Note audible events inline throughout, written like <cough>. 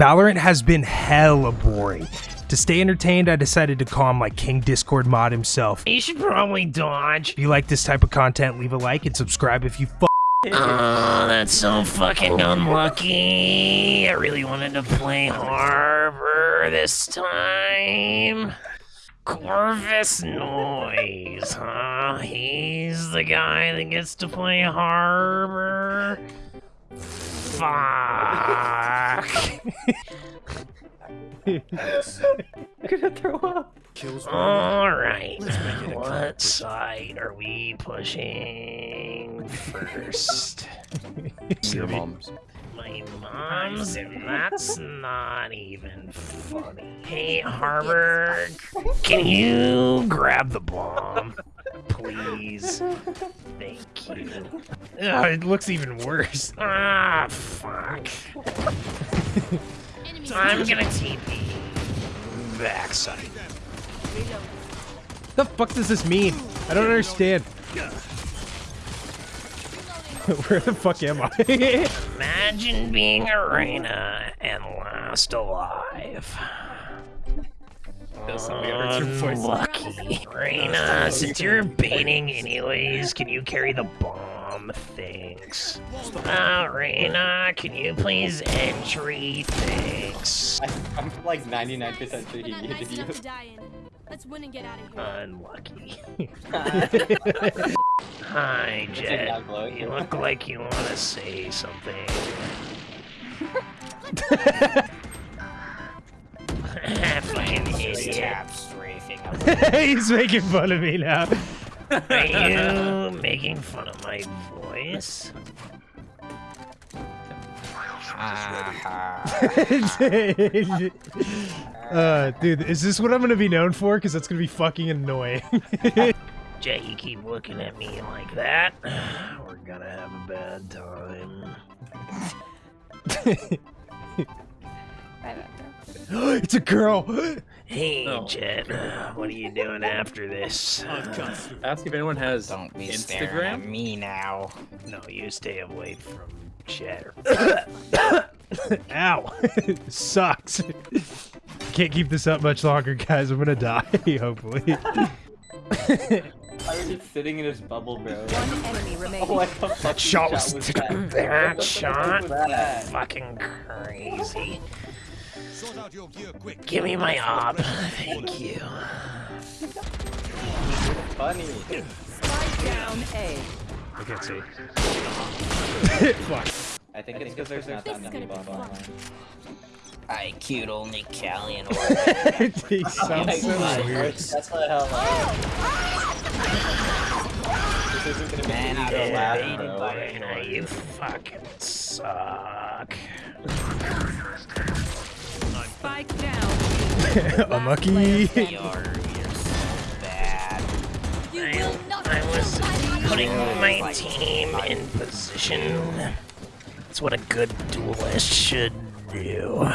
Valorant has been hella boring. To stay entertained, I decided to call him my King Discord mod himself. You should probably dodge. If you like this type of content, leave a like and subscribe if you f Oh, that's so fucking unlucky. I really wanted to play Harbor this time. Corvus Noise, huh? He's the guy that gets to play Harbor. Fuck. <laughs> gonna throw up. Alright. Let's What side are we pushing <laughs> first? Your mom's. My mom's, and that's not even funny. Hey, Harbor, can you grab the bomb? Please. Thank you. Ugh, it looks even worse. Ah, fuck. <laughs> I'm gonna TP. Backside. the fuck does this mean? I don't understand. <laughs> Where the fuck am I? <laughs> Imagine being Arena and last alive. Unlucky. Reyna, since you're baiting anyways, can you carry the bomb? Thanks. Uh, Reyna, can you please entry? Thanks. I'm like 99% sure he That muted nice you. enough to die in. Let's win and get out of here. Unlucky. <laughs> Hi, Jett. You look like you want to say something. <laughs> Fucking idiot. <laughs> He's making fun of me now. <laughs> Are you making fun of my voice? <laughs> uh, dude, is this what I'm gonna be known for? Because that's gonna be fucking annoying. <laughs> Jay, you keep looking at me like that. <sighs> We're gonna have a bad time. it's a girl. Hey, Jett, uh, what are you doing after this? Uh, ask if anyone has Don't be staring at Instagram. me now. No, you stay away from Jett. <coughs> Ow, <laughs> sucks. Can't keep this up much longer, guys. I'm gonna die. <laughs> Hopefully. I was just sitting in his bubble, bro. One enemy <laughs> remaining. What the fuck shot was- was that? That shot? was that? Fucking crazy. Give me my op. <laughs> Thank you. Funny. Spike down A. I can't see. Fuck. I think it's because there's not that many bombs online. I cute only Callie and he sounds so God, weird. That's what the hell. This isn't gonna be Man, I to don't laugh, bro. you fucking suck. Spike down. <laughs> Unlucky. You're, you're so bad. You I, will not I was putting my team in position. That's what a good duelist should do.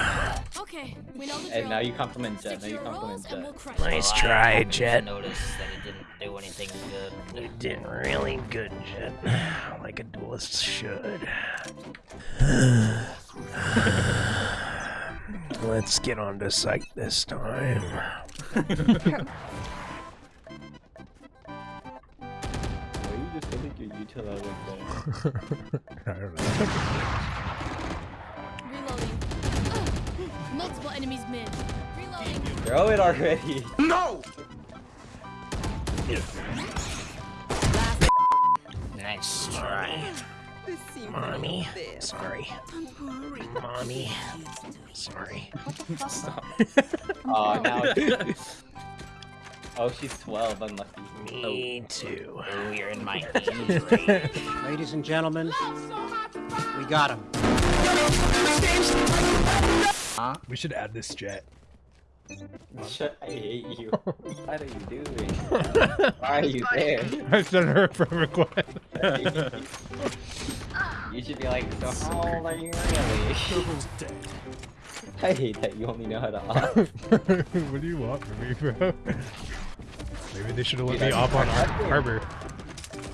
Okay, we know the drill. And now you compliment Jett. Now you your compliment roles we'll Jett. Nice Well, try, happened to Jett. Notice that it didn't do anything good. You did really good, Jett. <sighs> Like a duelist should. <sighs> <laughs> Let's get on to sight this time. Why you just feel like your util out like that? I don't know. Reloading. Ugh. <gasps> Multiple enemies mid. Reloading. Throw it already. No! Nice try. Mommy. Sorry. Mommy. Sorry. Oh, <laughs> now. <laughs> oh, she's 12. Unlucky. Me oh. too. Oh, you're in my <laughs> injury. Ladies and gentlemen, we got him. Huh? We should add this Jett. Shut, I hate you. What are you doing? Why are you there? I sent her a friend request. You should be like, so how old are you really? <laughs> I hate that you only know how to off. <laughs> what do you want from me, bro? Maybe they should have let me off on Har- Harbor.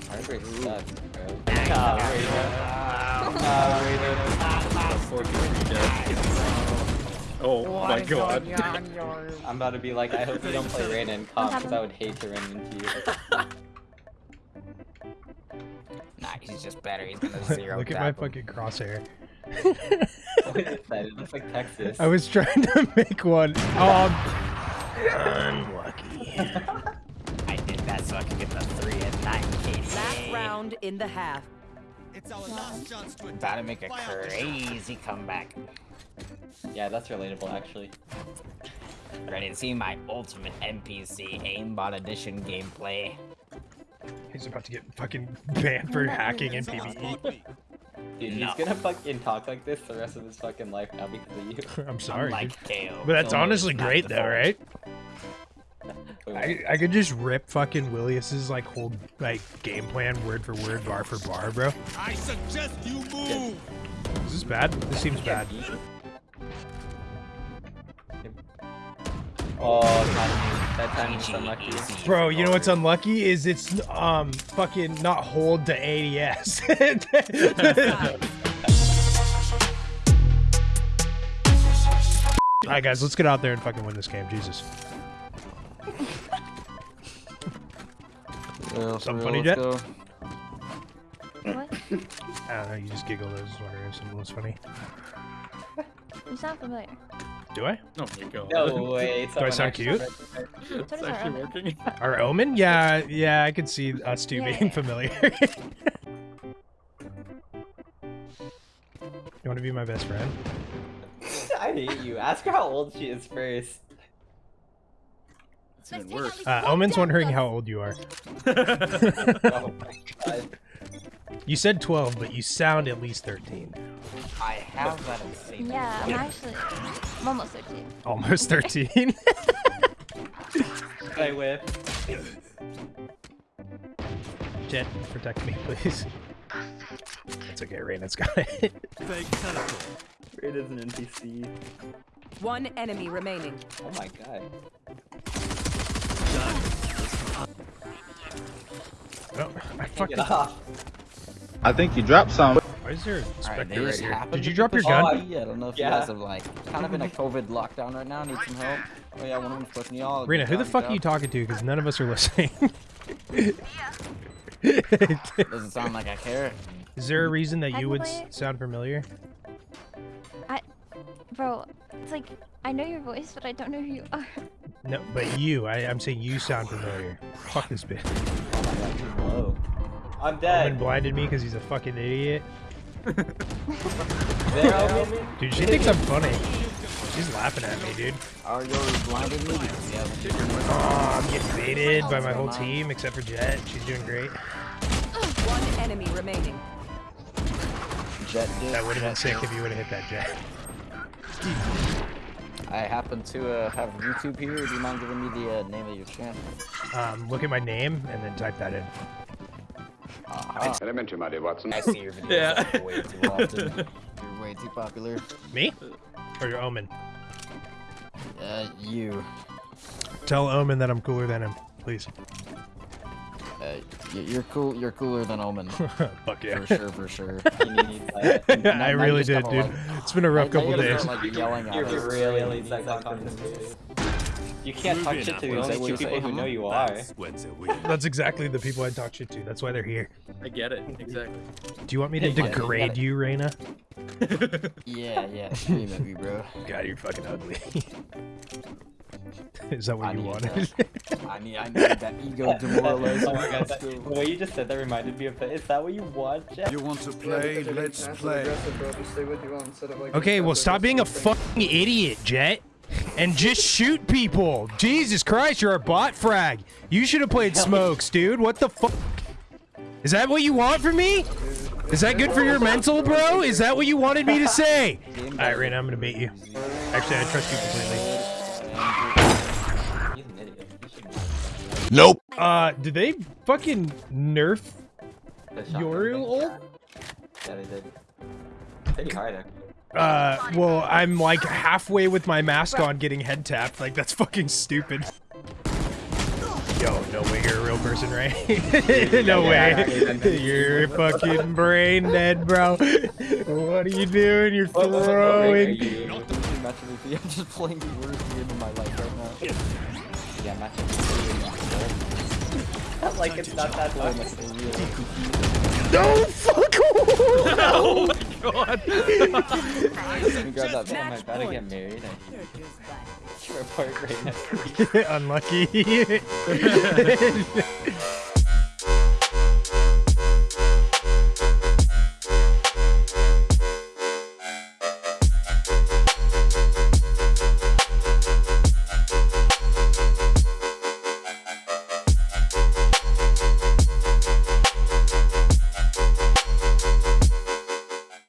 Harbor sucks, bro. Nah, wait, no. Wait, no, no. Four people dead. Oh my god. <laughs> I'm about to be like, I hope you don't play Reyna in comp because I would hate to run into you. Nah, <laughs> he's just better. He's <laughs> gonna zero. Look at my him. fucking crosshair. What is that? It looks like Texas. I was trying to make one. Oh, Unlucky. I did that so I could get the three and nine KD. Last round in the half. It's all done. About to make a crazy comeback. Yeah, that's relatable actually. Ready to see my ultimate NPC aimbot edition gameplay? He's about to get fucking banned for hacking in PvE. Dude, No. he's gonna fucking talk like this the rest of his fucking life now because of you. I'm sorry, dude. Unlike KO. but that's He'll honestly great though, default. right? <laughs> I, I could just rip fucking Willius's like whole like game plan word for word, bar for bar, bro. I suggest you move. Is this bad? This seems bad. Oh, timing. That time was unlucky. Bro, you know what's unlucky is it's um fucking not hold to ADS. <laughs> Alright guys, let's get out there and fucking win this game, Jesus. Something funny, Jett? What? I don't know, you just giggled. I was wondering if something was funny. You sound familiar. Do I? Oh my god. No <laughs> way. Do I sound cute? It's does our actually working. <laughs> Our omen? Yeah, yeah, I could see us two Yeah, being familiar. <laughs> you want to be my best friend? I hate you. Ask her how old she is first. It's even worse. Uh, Omen's wondering how old you are. Oh my god. You said 12, but you sound at least 13. I have that in saved. Yeah, I'm actually. I'm almost 13. Almost 13. I whip. Jett, protect me, please. It's okay, Reyna's got it. Fake teleport. It is an NPC. One enemy remaining. Oh my god. Oh, I Get fucking. I think you dropped some. Why is there a Spectre they right here? Did you drop your gun? Oh, me. I don't know if Yeah. you guys have like kind of in a COVID lockdown right now. Need some help. Oh yeah, one of them's pushing y'all. Reyna, who the fuck are you talking to? Because none of us are listening. <laughs> Doesn't sound like I care. Is there a reason that you would play s- it. sound familiar? I, bro, it's like, I know your voice, but I don't know who you are. No, but you. I, I'm saying you sound familiar. Fuck this bitch. Oh my god, too low. I'm Omen dead. blinded me because he's a fucking idiot. There, Omen. Dude, she thinks I'm funny. She's laughing at me, dude. Are you blinded me? Because you haven't- Oh, I'm getting baited by my whole team except for Jett. She's doing great. One enemy remaining. Jett did. That would have been Jett sick if you would have hit that Jett. I happen to uh, have YouTube here. Do you mind giving me the uh, name of your channel? Um, look at my name and then type that in. Uh, Elementary, my dear Watson. I see your videos Yeah. like, way too <laughs> often. You're way too popular. Me? Or your Omen? Uh, you. Tell Omen that I'm cooler than him, please. Uh, you're cool. You're cooler than Omen. <laughs> Fuck yeah. For sure, for sure. <laughs> You need that. I really did, dude. like- It's been a rough Now you couple gotta days. start, like, yelling at You're us. really needs that confidence. dude. You can't talk shit to the Is that only two you say, people who huh? know you are. That's when's it weird. That's exactly the people I talk shit to. That's why they're here. I get it. Exactly. Do you want me to degrade you, Reyna? <laughs> Yeah, yeah. Scream at me, bro. God, you're fucking ugly. <laughs> Is that what I you need wanted? I need. I need that ego <laughs> demoralized. oh my god, that, the way you just said that reminded me of that. Is that what you want, Jeff? You want to play? Let's play. okay, well, stop being a fucking idiot, Jett. And just shoot people. Jesus Christ, you're a bot frag. You should have played smokes, dude. What the fuck? Is that what you want from me? Is that good for your mental, bro? Is that what you wanted me to say? Alright, Reyna, I'm gonna beat you. Actually, I trust you completely. He's an idiot. He should Nope. Uh, did they fucking nerf the Yoru thing. ult? Yeah, they did. Pretty hard, actually. Uh, well, I'm like halfway with my mask on getting head tapped. Like, that's fucking stupid. Yo, no way you're a real person, right? <laughs> no way. You're fucking brain dead, bro. What are you doing? You're throwing. you? match MVP. <laughs> I'm just playing the worst game of my life right now. Yeah, match MVP. like it's not that hard. Like it's real. <laughs> No, fuck my god. <laughs> Let me grab that phone. I gotta get married. I Sure, <laughs> part right now. <laughs> Unlucky.